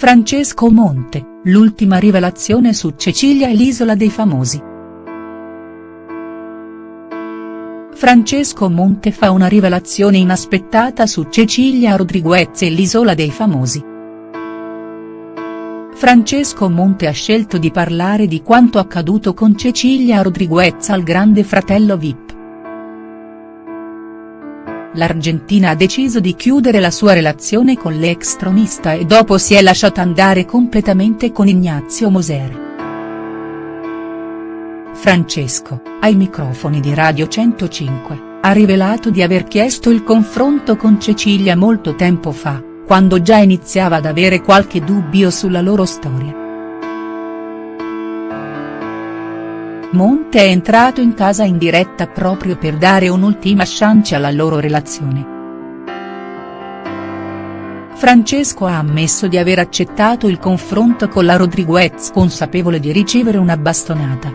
Francesco Monte, l'ultima rivelazione su Cecilia e l'isola dei famosi. Francesco Monte fa una rivelazione inaspettata su Cecilia Rodriguez e l'isola dei famosi. Francesco Monte ha scelto di parlare di quanto accaduto con Cecilia Rodriguez al grande fratello Vip. L'Argentina ha deciso di chiudere la sua relazione con l'ex tronista e dopo si è lasciata andare completamente con Ignazio Moser. Francesco, ai microfoni di Radio 105, ha rivelato di aver chiesto il confronto con Cecilia molto tempo fa, quando già iniziava ad avere qualche dubbio sulla loro storia. Monte è entrato in casa in diretta proprio per dare un'ultima chance alla loro relazione. Francesco ha ammesso di aver accettato il confronto con la Rodriguez consapevole di ricevere una bastonata.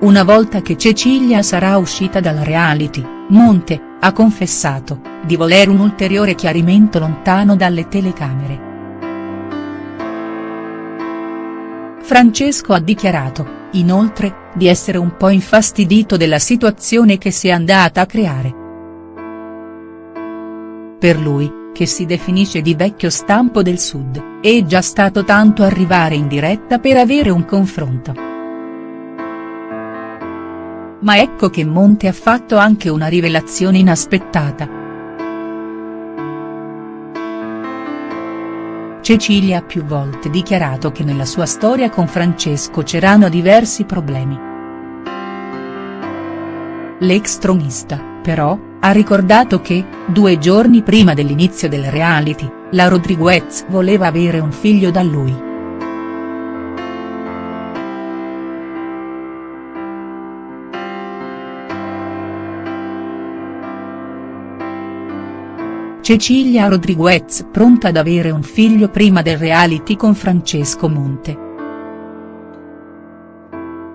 Una volta che Cecilia sarà uscita dal reality, Monte, ha confessato, di voler un ulteriore chiarimento lontano dalle telecamere. Francesco ha dichiarato, inoltre, di essere un po' infastidito della situazione che si è andata a creare. Per lui, che si definisce di vecchio stampo del Sud, è già stato tanto arrivare in diretta per avere un confronto. Ma ecco che Monte ha fatto anche una rivelazione inaspettata. Cecilia ha più volte dichiarato che nella sua storia con Francesco c'erano diversi problemi. L'ex tronista, però, ha ricordato che, due giorni prima dell'inizio del reality, la Rodriguez voleva avere un figlio da lui. Cecilia Rodriguez pronta ad avere un figlio prima del reality con Francesco Monte.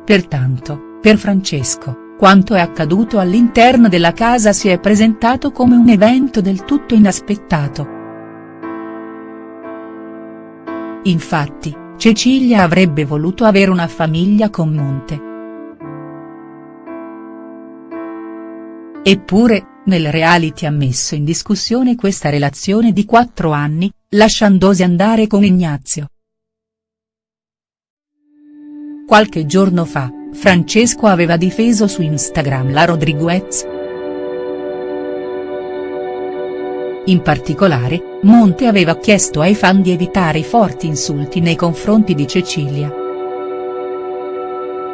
Pertanto, per Francesco, quanto è accaduto all'interno della casa si è presentato come un evento del tutto inaspettato. Infatti, Cecilia avrebbe voluto avere una famiglia con Monte. Eppure, nel reality ha messo in discussione questa relazione di quattro anni, lasciandosi andare con Ignazio. Qualche giorno fa, Francesco aveva difeso su Instagram la Rodriguez. In particolare, Monte aveva chiesto ai fan di evitare i forti insulti nei confronti di Cecilia.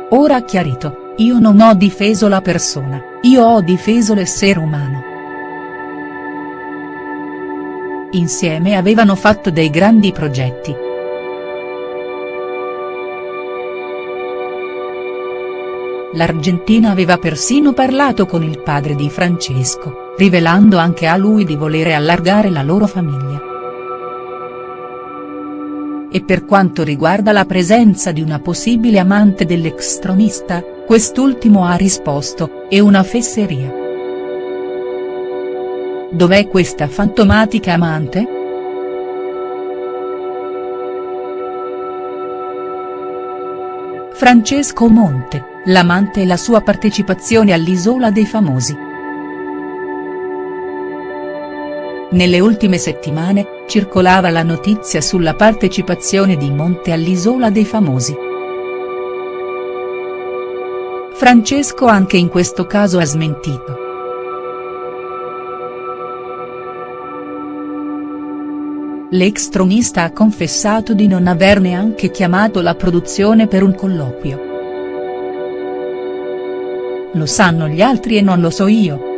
Ora chiarito, io non ho difeso la persona, io ho difeso l'essere umano. Insieme avevano fatto dei grandi progetti. L'Argentina aveva persino parlato con il padre di Francesco, rivelando anche a lui di volere allargare la loro famiglia. E per quanto riguarda la presenza di una possibile amante dell'ex tronista, Quest'ultimo ha risposto, è una fesseria. Dov'è questa fantomatica amante?. Francesco Monte, l'amante e la sua partecipazione all'Isola dei Famosi. Nelle ultime settimane, circolava la notizia sulla partecipazione di Monte all'Isola dei Famosi. Francesco anche in questo caso ha smentito. L'ex tronista ha confessato di non aver neanche chiamato la produzione per un colloquio. Lo sanno gli altri e non lo so io.